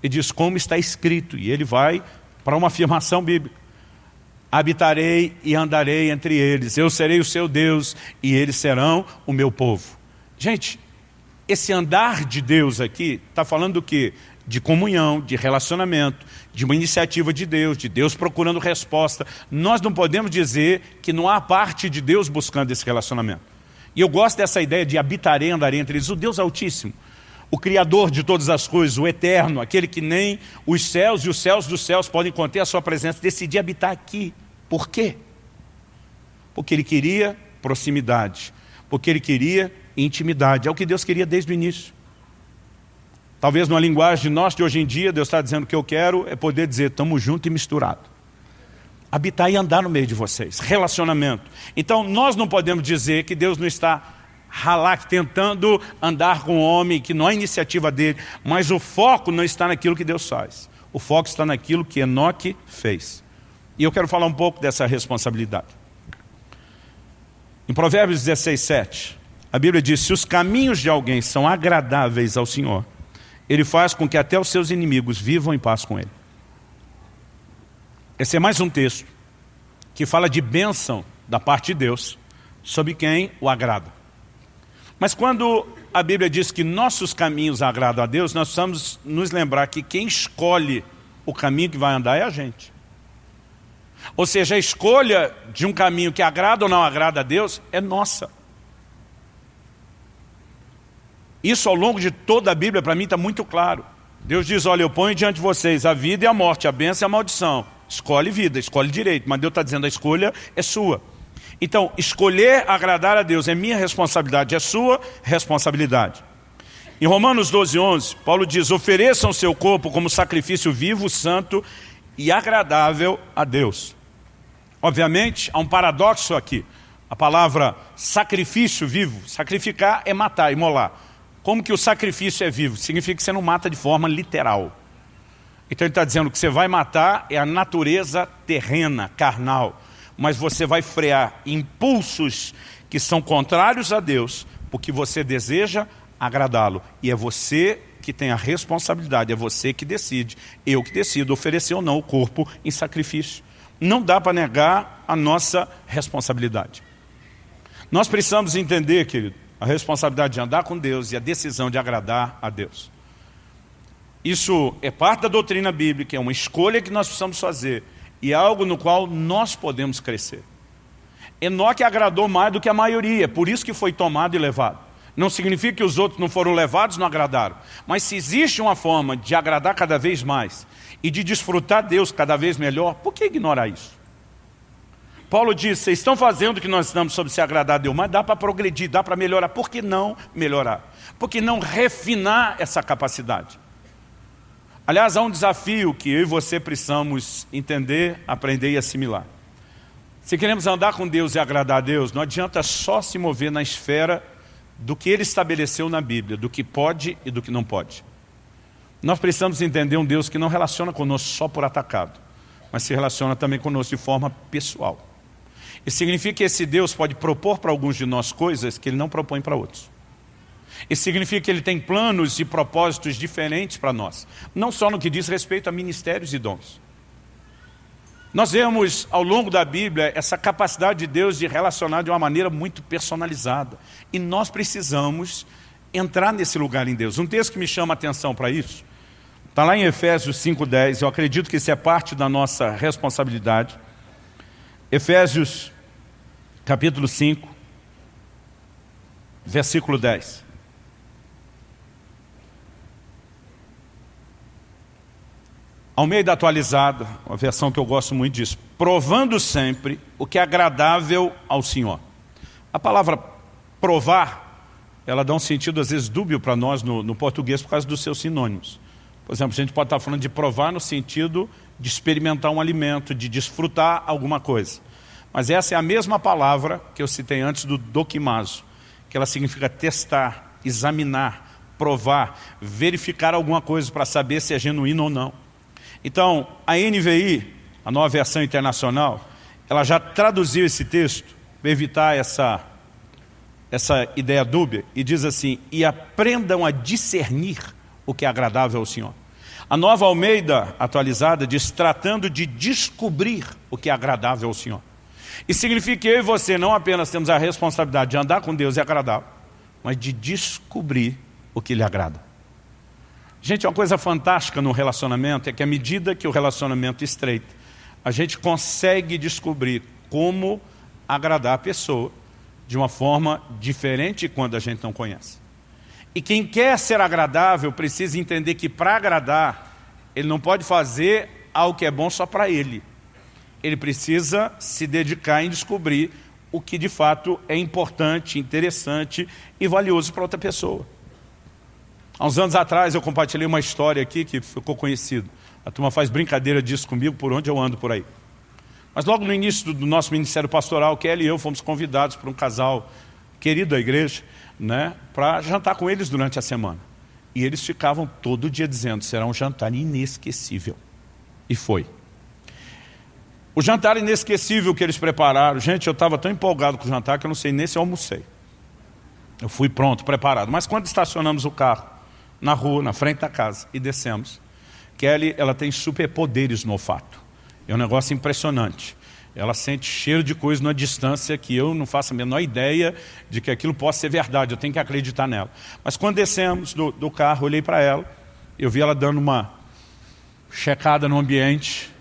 E diz como está escrito, e ele vai para uma afirmação bíblica. Habitarei e andarei entre eles, eu serei o seu Deus e eles serão o meu povo. Gente, esse andar de Deus aqui está falando do quê? De comunhão, de relacionamento, de uma iniciativa de Deus, de Deus procurando resposta. Nós não podemos dizer que não há parte de Deus buscando esse relacionamento. E eu gosto dessa ideia de habitarei, andarei entre eles. O Deus Altíssimo, o Criador de todas as coisas, o Eterno, aquele que nem os céus e os céus dos céus podem conter a sua presença, decidir habitar aqui. Por quê? Porque Ele queria proximidade, porque Ele queria intimidade. É o que Deus queria desde o início. Talvez numa linguagem nós de hoje em dia, Deus está dizendo que eu quero é poder dizer, estamos juntos e misturados. Habitar e andar no meio de vocês, relacionamento. Então nós não podemos dizer que Deus não está ralar, tentando andar com o homem, que não é iniciativa dele, mas o foco não está naquilo que Deus faz. O foco está naquilo que Enoque fez. E eu quero falar um pouco dessa responsabilidade. Em Provérbios 16, 7, a Bíblia diz, se os caminhos de alguém são agradáveis ao Senhor, ele faz com que até os seus inimigos vivam em paz com ele. Esse é mais um texto que fala de bênção da parte de Deus sobre quem o agrada. Mas quando a Bíblia diz que nossos caminhos agradam a Deus, nós precisamos nos lembrar que quem escolhe o caminho que vai andar é a gente. Ou seja, a escolha de um caminho que agrada ou não agrada a Deus é nossa. Isso ao longo de toda a Bíblia, para mim, está muito claro. Deus diz, olha, eu ponho diante de vocês a vida e a morte, a bênção e a maldição. Escolhe vida, escolhe direito, mas Deus está dizendo, a escolha é sua. Então, escolher agradar a Deus é minha responsabilidade, é sua responsabilidade. Em Romanos 12, 11, Paulo diz, ofereçam seu corpo como sacrifício vivo, santo e agradável a Deus. Obviamente, há um paradoxo aqui. A palavra sacrifício vivo, sacrificar é matar, imolar. Como que o sacrifício é vivo? Significa que você não mata de forma literal. Então ele está dizendo que você vai matar é a natureza terrena, carnal. Mas você vai frear impulsos que são contrários a Deus, porque você deseja agradá-lo. E é você que tem a responsabilidade, é você que decide. Eu que decido oferecer ou não o corpo em sacrifício. Não dá para negar a nossa responsabilidade. Nós precisamos entender, querido, a responsabilidade de andar com Deus e a decisão de agradar a Deus. Isso é parte da doutrina bíblica, é uma escolha que nós precisamos fazer e é algo no qual nós podemos crescer. Enoque agradou mais do que a maioria, por isso que foi tomado e levado. Não significa que os outros não foram levados, não agradaram. Mas se existe uma forma de agradar cada vez mais e de desfrutar Deus cada vez melhor, por que ignorar isso? Paulo diz, vocês estão fazendo o que nós estamos sobre se agradar a Deus, mas dá para progredir, dá para melhorar. Por que não melhorar? Por que não refinar essa capacidade? Aliás, há um desafio que eu e você precisamos entender, aprender e assimilar. Se queremos andar com Deus e agradar a Deus, não adianta só se mover na esfera do que Ele estabeleceu na Bíblia, do que pode e do que não pode. Nós precisamos entender um Deus que não relaciona conosco só por atacado, mas se relaciona também conosco de forma pessoal. Isso significa que esse Deus pode propor para alguns de nós coisas que Ele não propõe para outros. Isso significa que Ele tem planos e propósitos diferentes para nós. Não só no que diz respeito a ministérios e dons. Nós vemos ao longo da Bíblia essa capacidade de Deus de relacionar de uma maneira muito personalizada. E nós precisamos entrar nesse lugar em Deus. Um texto que me chama a atenção para isso, está lá em Efésios 5,10, eu acredito que isso é parte da nossa responsabilidade. Efésios capítulo 5, versículo 10. Ao meio da atualizada, uma versão que eu gosto muito disso, provando sempre o que é agradável ao Senhor. A palavra provar, ela dá um sentido às vezes dúbio para nós no, no, português por causa dos seus sinônimos. Por exemplo, a gente pode estar falando de provar no sentido de experimentar um alimento, de desfrutar alguma coisa. Mas essa é a mesma palavra que eu citei antes do doquimazo, que ela significa testar, examinar, provar, verificar alguma coisa para saber se é genuíno ou não. Então, a NVI, a nova versão internacional, ela já traduziu esse texto para evitar essa, essa ideia dúbia e diz assim, e aprendam a discernir o que é agradável ao Senhor. A nova Almeida atualizada diz, tratando de descobrir o que é agradável ao Senhor. Isso significa que eu e você não apenas temos a responsabilidade de andar com Deus e agradável, mas de descobrir o que lhe agrada. Gente, uma coisa fantástica no relacionamento é que à medida que o relacionamento estreita, a gente consegue descobrir como agradar a pessoa de uma forma diferente quando a gente não conhece. E quem quer ser agradável precisa entender que para agradar, ele não pode fazer algo que é bom só para ele. Ele precisa se dedicar em descobrir o que de fato é importante, interessante e valioso para outra pessoa. Há uns anos atrás eu compartilhei uma história aqui que ficou conhecido. A turma faz brincadeira disso comigo por onde eu ando por aí. Mas logo no início do nosso ministério pastoral, Kelly e eu fomos convidados por um casal querido da igreja, né, para jantar com eles durante a semana. E eles ficavam todo dia dizendo, será um jantar inesquecível. E foi. O jantar inesquecível que eles prepararam, gente, eu estava tão empolgado com o jantar que eu não sei nem se eu almocei. Eu fui pronto, preparado. Mas quando estacionamos o carro, na rua, na frente da casa, e descemos. Kelly, ela tem superpoderes no olfato. É um negócio impressionante. Ela sente cheiro de coisa numa distância que eu não faço a menor ideia de que aquilo possa ser verdade. Eu tenho que acreditar nela. Mas quando descemos do, do carro, olhei para ela, eu vi ela dando uma checada no ambiente,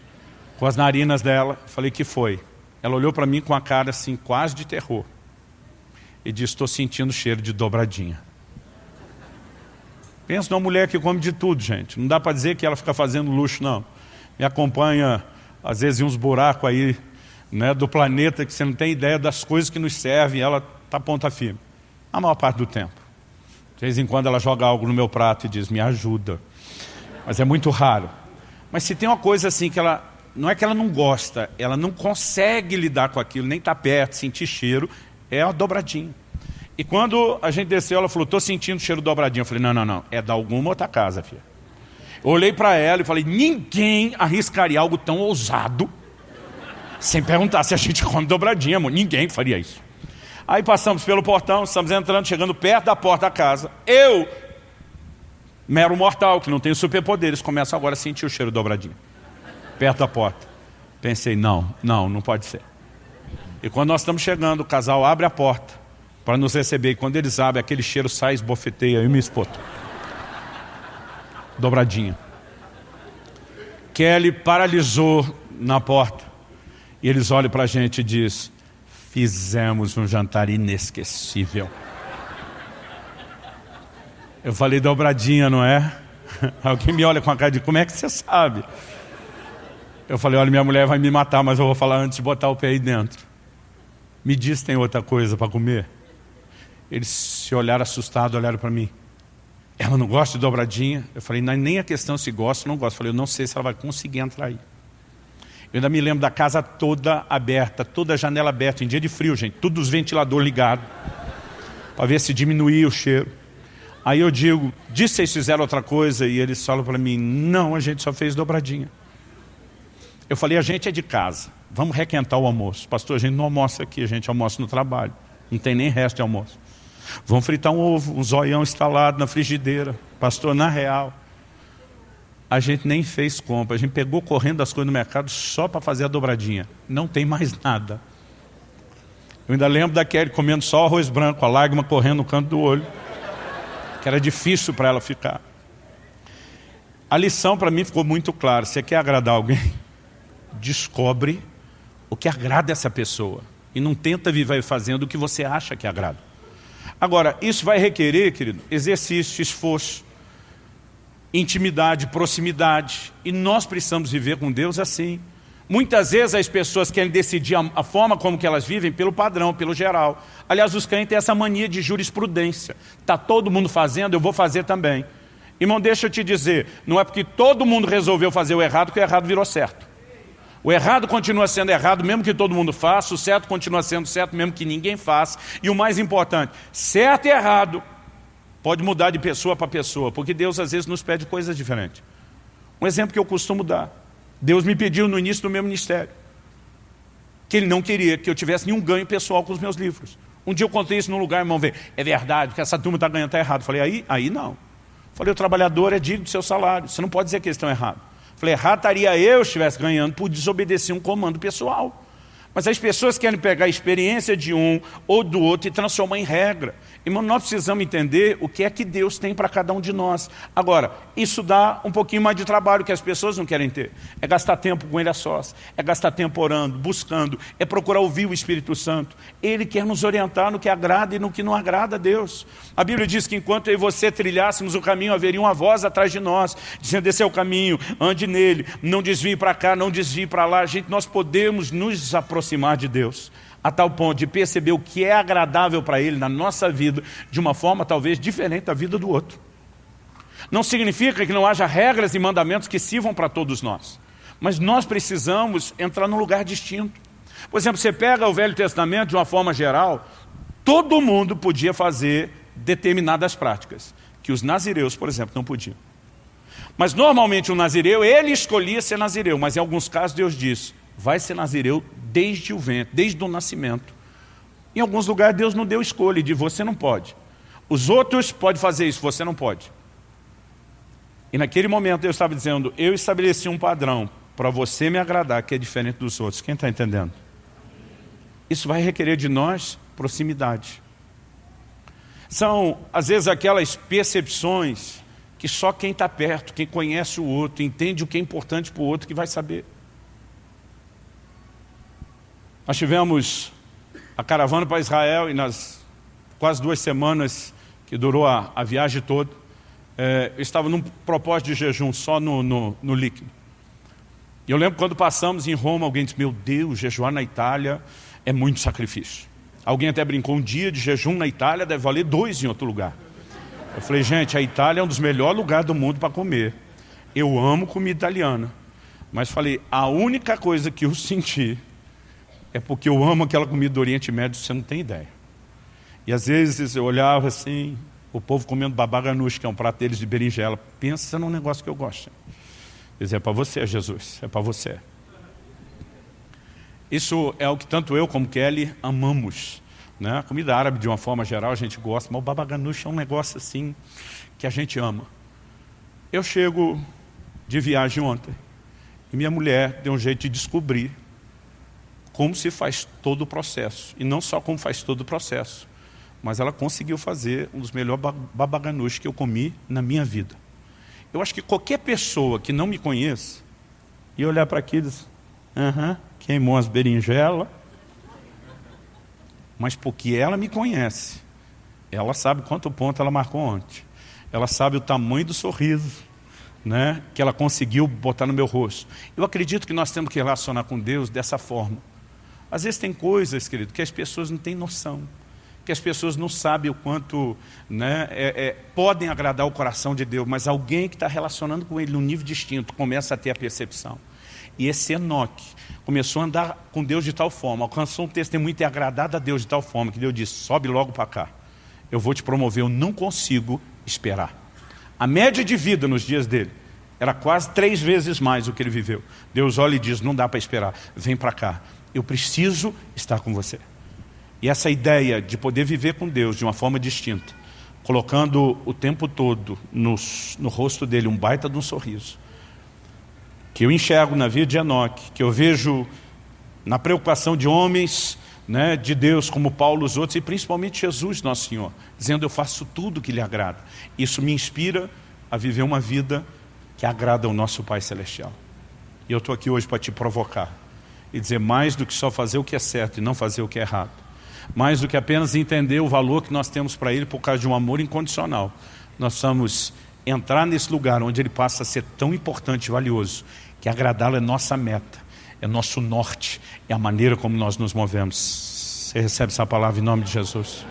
com as narinas dela. Falei, que foi? Ela olhou para mim com a cara assim, quase de terror. E disse, estou sentindo cheiro de dobradinha. Pensa numa mulher que come de tudo, gente. Não dá para dizer que ela fica fazendo luxo, não. Me acompanha, às vezes, em uns buracos aí né, do planeta que você não tem ideia das coisas que nos servem ela está ponta firme. A maior parte do tempo. De vez em quando ela joga algo no meu prato e diz, me ajuda. Mas é muito raro. Mas se tem uma coisa assim que ela... Não é que ela não gosta, ela não consegue lidar com aquilo, nem está perto, sentir cheiro, é a dobradinha. E quando a gente desceu, ela falou, estou sentindo cheiro dobradinho. Eu falei, não, não, não, é da alguma outra casa, filha. Olhei para ela e falei, ninguém arriscaria algo tão ousado sem perguntar se a gente come dobradinha, amor. Ninguém faria isso. Aí passamos pelo portão, estamos entrando, chegando perto da porta da casa. Eu, mero mortal, que não tenho superpoderes, começo agora a sentir o cheiro dobradinho. Perto da porta. Pensei, não, não, não pode ser. E quando nós estamos chegando, o casal abre a porta para nos receber. E quando eles abrem, aquele cheiro sai, esbofeteia e me espoto. Dobradinha. Kelly paralisou na porta. E eles olham para a gente e diz, fizemos um jantar inesquecível. Eu falei dobradinha, não é? Alguém me olha com a cara de, como é que você sabe? Eu falei, olha, minha mulher vai me matar, mas eu vou falar antes de botar o pé aí dentro. Me diz se tem outra coisa para comer. Eles se olharam assustados, olharam para mim. Ela não gosta de dobradinha. Eu falei, não, nem a questão se gosta ou não gosta. Eu falei, eu não sei se ela vai conseguir entrar aí. Eu ainda me lembro da casa toda aberta, toda janela aberta, em dia de frio, gente, todos os ventiladores ligados, para ver se diminuía o cheiro. Aí eu digo, disse vocês fizeram outra coisa? E eles falam para mim, não, a gente só fez dobradinha. Eu falei, a gente é de casa, vamos requentar o almoço. Pastor, a gente não almoça aqui, a gente almoça no trabalho. Não tem nem resto de almoço. Vamos fritar um ovo, um zoião instalado na frigideira. Pastor, na real, a gente nem fez compra. A gente pegou correndo as coisas no mercado só para fazer a dobradinha. Não tem mais nada. Eu ainda lembro da Kelly comendo só arroz branco, a lágrima correndo no canto do olho. Que era difícil para ela ficar. A lição para mim ficou muito clara. Você quer agradar alguém? Descobre o que agrada essa pessoa. E não tenta viver fazendo o que você acha que agrada. Agora, isso vai requerer, querido, exercício, esforço intimidade, proximidade. E nós precisamos viver com Deus assim. Muitas vezes as pessoas querem decidir a, a, forma como que elas vivem pelo padrão, pelo geral. Aliás, os crentes têm essa mania de jurisprudência. Está todo mundo fazendo, eu vou fazer também. Irmão, deixa eu te dizer, não é porque todo mundo resolveu fazer o errado que o errado virou certo. O errado continua sendo errado mesmo que todo mundo faça, o certo continua sendo certo mesmo que ninguém faça. E o mais importante, certo e errado Pode mudar de pessoa para pessoa, porque Deus às vezes nos pede coisas diferentes. Um exemplo que eu costumo dar. Deus me pediu no início do meu ministério que Ele não queria que eu tivesse nenhum ganho pessoal com os meus livros. Um dia eu contei isso num lugar, irmão, ver, é verdade, que essa turma está ganhando, está errado. Falei, aí, aí não. Falei, o trabalhador é digno do seu salário, você não pode dizer que eles estão errados. Falei, errado estaria eu se estivesse ganhando por desobedecer um comando pessoal. Mas as pessoas querem pegar a experiência de um ou do outro e transformar em regra. Irmão, nós precisamos entender o que é que Deus tem para cada um de nós. Agora, isso dá um pouquinho mais de trabalho que as pessoas não querem ter. É gastar tempo com Ele a sós, é gastar tempo orando, buscando, é procurar ouvir o Espírito Santo. Ele quer nos orientar no que agrada e no que não agrada a Deus. A Bíblia diz que enquanto eu e você trilhássemos o caminho, haveria uma voz atrás de nós, dizendo, esse é o caminho, ande nele, não desvie para cá, não desvie para lá. Gente, nós podemos nos aproximar de Deus a tal ponto de perceber o que é agradável para Ele na nossa vida, de uma forma talvez diferente da vida do outro. Não significa que não haja regras e mandamentos que sirvam para todos nós. Mas nós precisamos entrar num lugar distinto. Por exemplo, você pega o Velho Testamento de uma forma geral, todo mundo podia fazer determinadas práticas, que os nazireus, por exemplo, não podiam. Mas normalmente o nazireu, ele escolhia ser nazireu, mas em alguns casos Deus diz, vai ser nazireu desde o ventre, desde o nascimento. Em alguns lugares Deus não deu escolha de você não pode. Os outros podem fazer isso, você não pode. E naquele momento Deus estava dizendo, eu estabeleci um padrão para você me agradar, que é diferente dos outros. Quem está entendendo? Isso vai requerer de nós proximidade. São, às vezes, aquelas percepções que só quem está perto, quem conhece o outro, entende o que é importante para o outro, que vai saber. Nós tivemos a caravana para Israel e nas quase duas semanas que durou a, a viagem toda, é, eu estava num propósito de jejum só no, no, no líquido. E eu lembro quando passamos em Roma, alguém disse, meu Deus, jejuar na Itália é muito sacrifício. Alguém até brincou, um dia de jejum na Itália deve valer dois em outro lugar. Eu falei, gente, a Itália é um dos melhores lugares do mundo para comer. Eu amo comida italiana. Mas falei, a única coisa que eu senti é porque eu amo aquela comida do Oriente Médio, você não tem ideia. E às vezes eu olhava assim, o povo comendo babaganush, que é um prato deles de berinjela. Pensa num negócio que eu gosto. Dizer, é para você, Jesus, é para você. Isso é o que tanto eu como Kelly amamos. Né? Comida árabe, de uma forma geral, a gente gosta, mas o babaganush é um negócio assim que a gente ama. Eu chego de viagem ontem e minha mulher deu um jeito de descobrir como se faz todo o processo. E não só como faz todo o processo, mas ela conseguiu fazer um dos melhores babaganus que eu comi na minha vida. Eu acho que qualquer pessoa que não me conheça, e olhar para aqui e dizer, aham, queimou as berinjelas, mas porque ela me conhece, ela sabe quanto ponto ela marcou ontem. Ela sabe o tamanho do sorriso, né, que ela conseguiu botar no meu rosto. Eu acredito que nós temos que relacionar com Deus dessa forma. Às vezes tem coisas, querido, que as pessoas não têm noção. que as pessoas não sabem o quanto né, é, é, podem agradar o coração de Deus, mas alguém que está relacionando com ele num nível distinto começa a ter a percepção. E esse Enoque começou a andar com Deus de tal forma, alcançou um testemunho e agradado a Deus de tal forma, que Deus disse, sobe logo para cá, eu vou te promover, eu não consigo esperar. A média de vida nos dias dele era quase três vezes mais do que ele viveu. Deus olha e diz, não dá para esperar, vem para cá, eu preciso estar com você. E essa ideia de poder viver com Deus de uma forma distinta, colocando o tempo todo no, no rosto dele um baita de um sorriso, que eu enxergo na vida de Enoque, que eu vejo na preocupação de homens, né, de Deus, como Paulo os outros, e principalmente Jesus, nosso Senhor, dizendo eu faço tudo que lhe agrada. Isso me inspira a viver uma vida que agrada ao nosso Pai Celestial. E eu estou aqui hoje para te provocar e dizer mais do que só fazer o que é certo e não fazer o que é errado. Mais do que apenas entender o valor que nós temos para Ele por causa de um amor incondicional. Nós vamos entrar nesse lugar onde Ele passa a ser tão importante e valioso, que agradá-lo é nossa meta, é nosso norte, é a maneira como nós nos movemos. Você recebe essa palavra em nome de Jesus.